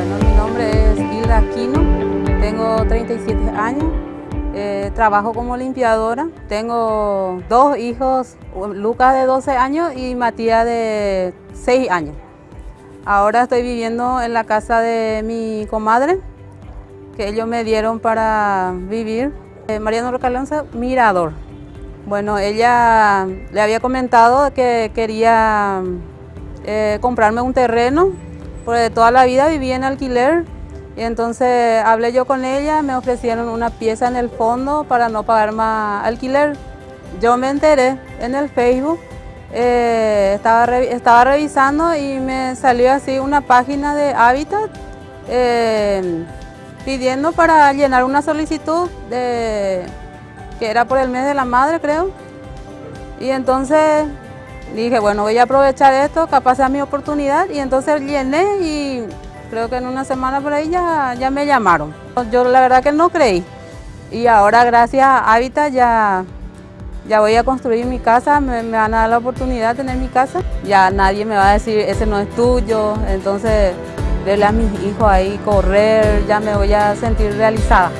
Bueno, mi nombre es Hilda Aquino, tengo 37 años, eh, trabajo como limpiadora, tengo dos hijos, Lucas de 12 años y Matías de 6 años. Ahora estoy viviendo en la casa de mi comadre, que ellos me dieron para vivir. Eh, Mariano Rocalonza, Mirador. Bueno, ella le había comentado que quería eh, comprarme un terreno, porque toda la vida viví en alquiler y entonces hablé yo con ella, me ofrecieron una pieza en el fondo para no pagar más alquiler. Yo me enteré en el Facebook, eh, estaba, revisando y me salió así una página de Habitat eh, pidiendo para llenar una solicitud de, que era por el mes de la madre creo. Y entonces dije, bueno, voy a aprovechar esto, capaz sea mi oportunidad. Y entonces llené y creo que en una semana por ahí ya, ya me llamaron. Yo la verdad que no creí. Y ahora gracias a Habitat ya, ya voy a construir mi casa, me, me, van a dar la oportunidad de tener mi casa. Ya nadie me va a decir, ese no es tuyo. Entonces, verle a mis hijos ahí correr, ya me voy a sentir realizada.